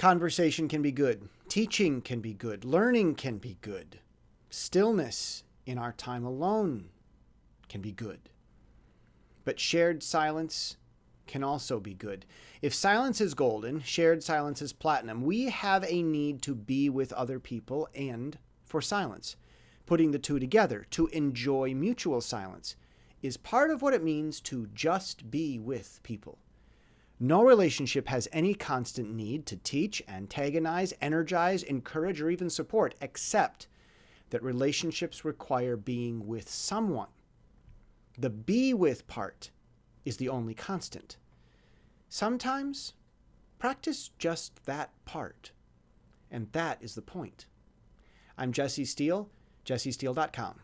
Conversation can be good. Teaching can be good. Learning can be good. Stillness in our time alone can be good. But shared silence can also be good. If silence is golden, shared silence is platinum. We have a need to be with other people and for silence. Putting the two together, to enjoy mutual silence, is part of what it means to just be with people. No relationship has any constant need to teach, antagonize, energize, encourage, or even support, except that relationships require being with someone. The be with part is the only constant. Sometimes practice just that part, and that is the point. I'm Jesse Steele, jessesteele.com.